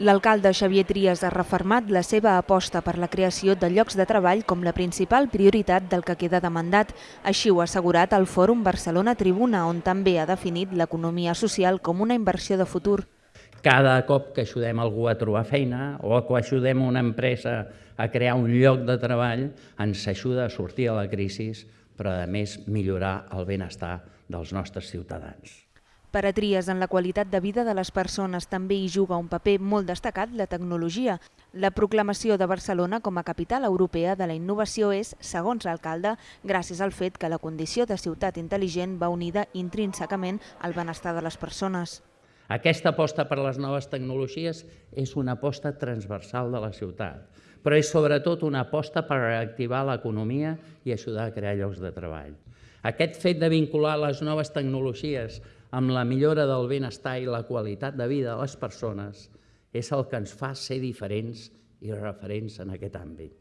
L'alcalde Xavier Trias ha refermat la seva aposta per la creació de llocs de treball com la principal prioritat del que queda de mandat. Així ho ha assegurat al Fòrum Barcelona Tribuna, on també ha definit l'economia social com una inversió de futur. Cada cop que ajudem algú a trobar feina o que ajudem una empresa a crear un lloc de treball, ens ajuda a sortir de la crisi, però a més millorar el benestar dels nostres ciutadans. Per a Trias, en la qualitat de vida de les persones també hi juga un paper molt destacat la tecnologia. La proclamació de Barcelona com a capital europea de la innovació és, segons l'alcalde, gràcies al fet que la condició de ciutat intel·ligent va unida intrínsecament al benestar de les persones. Aquesta aposta per les noves tecnologies és una aposta transversal de la ciutat, però és sobretot una aposta per reactivar l'economia i ajudar a crear llocs de treball. Aquest fet de vincular les noves tecnologies amb la millora del benestar i la qualitat de vida de les persones és el que ens fa ser diferents i referents en aquest àmbit.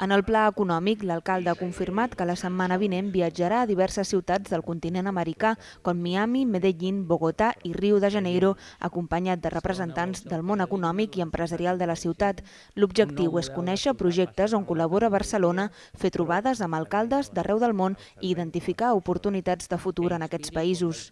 En el pla econòmic, l'alcalde ha confirmat que la setmana vinent viatjarà a diverses ciutats del continent americà, com Miami, Medellín, Bogotà i Rio de Janeiro, acompanyat de representants del món econòmic i empresarial de la ciutat. L'objectiu és conèixer projectes on col·labora Barcelona, fer trobades amb alcaldes d'arreu del món i identificar oportunitats de futur en aquests països.